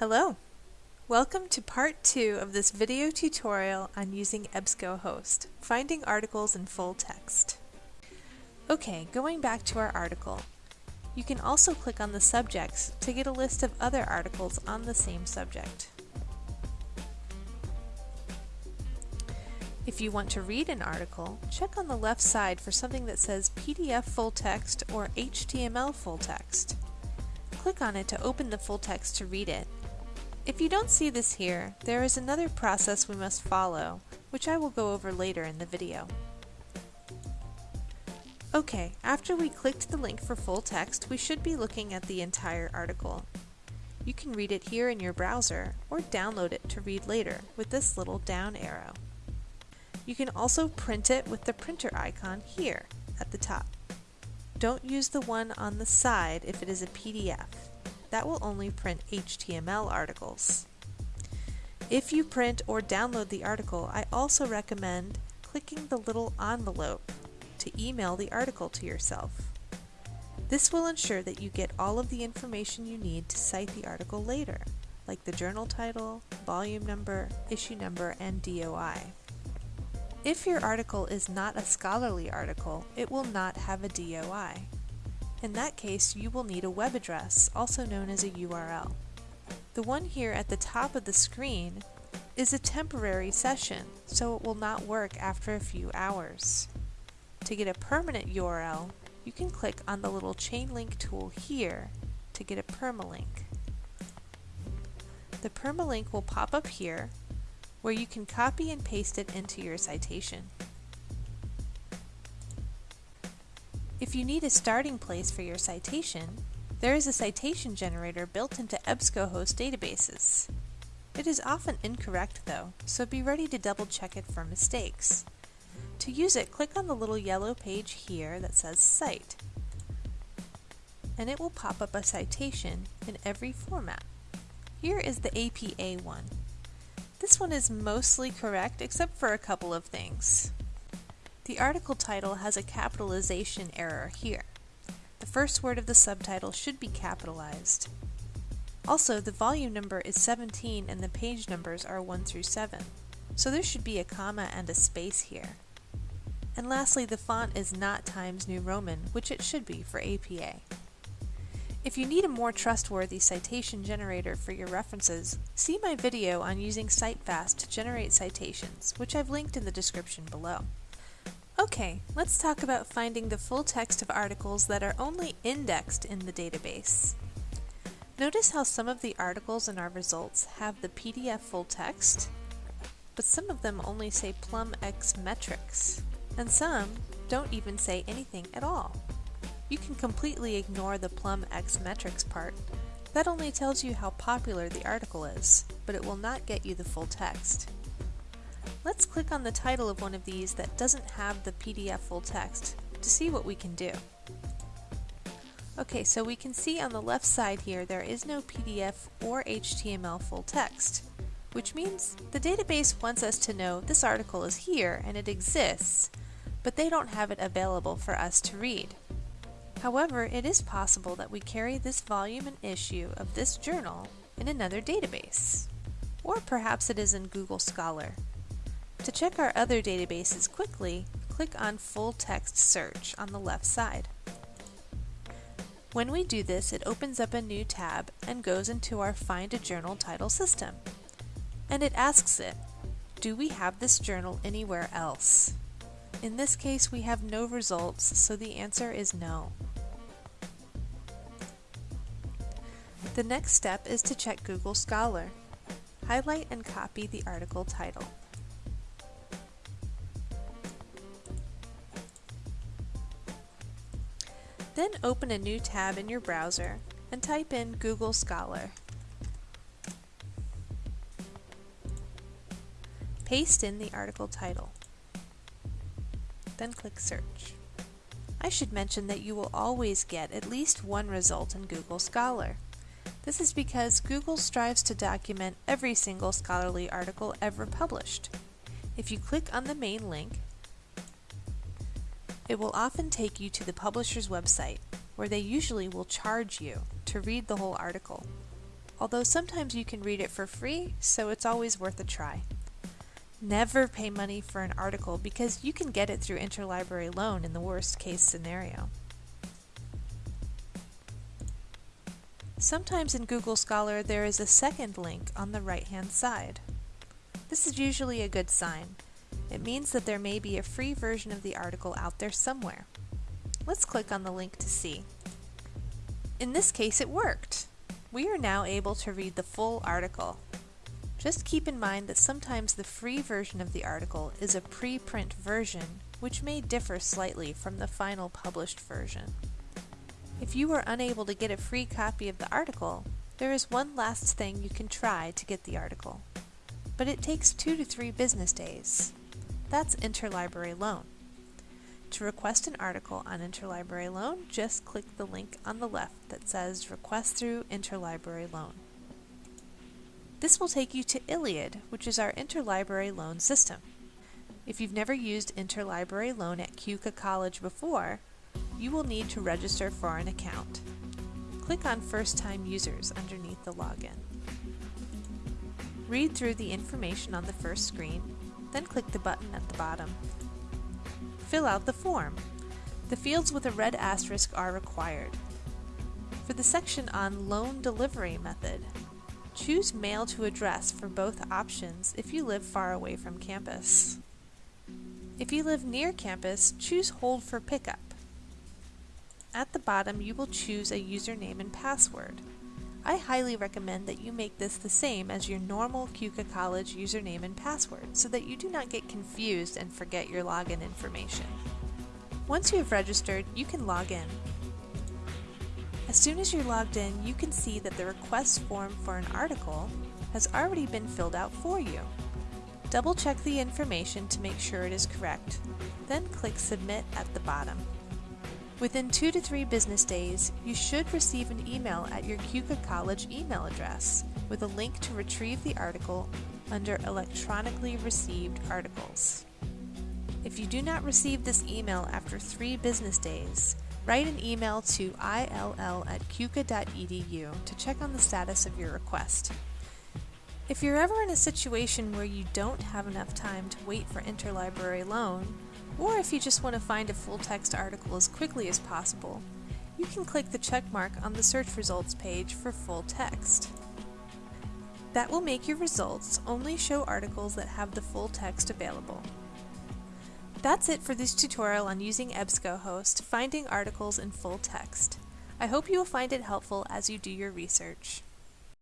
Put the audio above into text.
Hello! Welcome to part two of this video tutorial on using EBSCOhost, finding articles in full text. Okay, going back to our article. You can also click on the subjects to get a list of other articles on the same subject. If you want to read an article, check on the left side for something that says PDF full text or HTML full text. Click on it to open the full text to read it, if you don't see this here, there is another process we must follow, which I will go over later in the video. Okay, after we clicked the link for full text, we should be looking at the entire article. You can read it here in your browser, or download it to read later with this little down arrow. You can also print it with the printer icon here at the top. Don't use the one on the side if it is a PDF that will only print HTML articles. If you print or download the article, I also recommend clicking the little envelope to email the article to yourself. This will ensure that you get all of the information you need to cite the article later, like the journal title, volume number, issue number, and DOI. If your article is not a scholarly article, it will not have a DOI. In that case, you will need a web address, also known as a URL. The one here at the top of the screen is a temporary session, so it will not work after a few hours. To get a permanent URL, you can click on the little chain link tool here to get a permalink. The permalink will pop up here, where you can copy and paste it into your citation. If you need a starting place for your citation, there is a citation generator built into EBSCOhost databases. It is often incorrect though, so be ready to double check it for mistakes. To use it, click on the little yellow page here that says Cite, and it will pop up a citation in every format. Here is the APA one. This one is mostly correct except for a couple of things. The article title has a capitalization error here. The first word of the subtitle should be capitalized. Also, the volume number is 17 and the page numbers are 1 through 7, so there should be a comma and a space here. And lastly, the font is not Times New Roman, which it should be for APA. If you need a more trustworthy citation generator for your references, see my video on using CiteFast to generate citations, which I've linked in the description below. Okay, let's talk about finding the full text of articles that are only indexed in the database. Notice how some of the articles in our results have the PDF full text, but some of them only say Plum X metrics, and some don't even say anything at all. You can completely ignore the Plum X metrics part. That only tells you how popular the article is, but it will not get you the full text. Let's click on the title of one of these that doesn't have the PDF full text to see what we can do. Okay, so we can see on the left side here there is no PDF or HTML full text, which means the database wants us to know this article is here and it exists, but they don't have it available for us to read. However, it is possible that we carry this volume and issue of this journal in another database. Or perhaps it is in Google Scholar. To check our other databases quickly, click on Full Text Search on the left side. When we do this, it opens up a new tab and goes into our Find a Journal title system. And it asks it, do we have this journal anywhere else? In this case, we have no results, so the answer is no. The next step is to check Google Scholar. Highlight and copy the article title. Then open a new tab in your browser and type in Google Scholar. Paste in the article title. Then click Search. I should mention that you will always get at least one result in Google Scholar. This is because Google strives to document every single scholarly article ever published. If you click on the main link, it will often take you to the publisher's website, where they usually will charge you to read the whole article. although sometimes you can read it for free, so it's always worth a try. Never pay money for an article because you can get it through interlibrary loan in the worst case scenario. Sometimes in Google Scholar there is a second link on the right hand side. This is usually a good sign. It means that there may be a free version of the article out there somewhere. Let's click on the link to see. In this case it worked! We are now able to read the full article. Just keep in mind that sometimes the free version of the article is a preprint version, which may differ slightly from the final published version. If you are unable to get a free copy of the article, there is one last thing you can try to get the article. But it takes two to three business days. That's interlibrary loan. To request an article on interlibrary loan, just click the link on the left that says Request through Interlibrary Loan. This will take you to ILLiad, which is our interlibrary loan system. If you've never used interlibrary loan at Keuka College before, you will need to register for an account. Click on First Time Users underneath the login. Read through the information on the first screen, then click the button at the bottom. Fill out the form. The fields with a red asterisk are required. For the section on loan delivery method, Choose mail to address for both options if you live far away from campus. If you live near campus, choose hold for pickup. At the bottom, you will choose a username and password. I highly recommend that you make this the same as your normal Keuka College username and password so that you do not get confused and forget your login information. Once you have registered, you can log in. As soon as you're logged in, you can see that the request form for an article has already been filled out for you. Double check the information to make sure it is correct, then click Submit at the bottom. Within two to three business days, you should receive an email at your Keuka College email address with a link to retrieve the article under Electronically Received Articles. If you do not receive this email after three business days, Write an email to ill at keuka.edu to check on the status of your request. If you're ever in a situation where you don't have enough time to wait for interlibrary loan, or if you just want to find a full text article as quickly as possible, you can click the check mark on the search results page for full text. That will make your results only show articles that have the full text available. That's it for this tutorial on using EBSCOhost, finding articles in full text. I hope you will find it helpful as you do your research.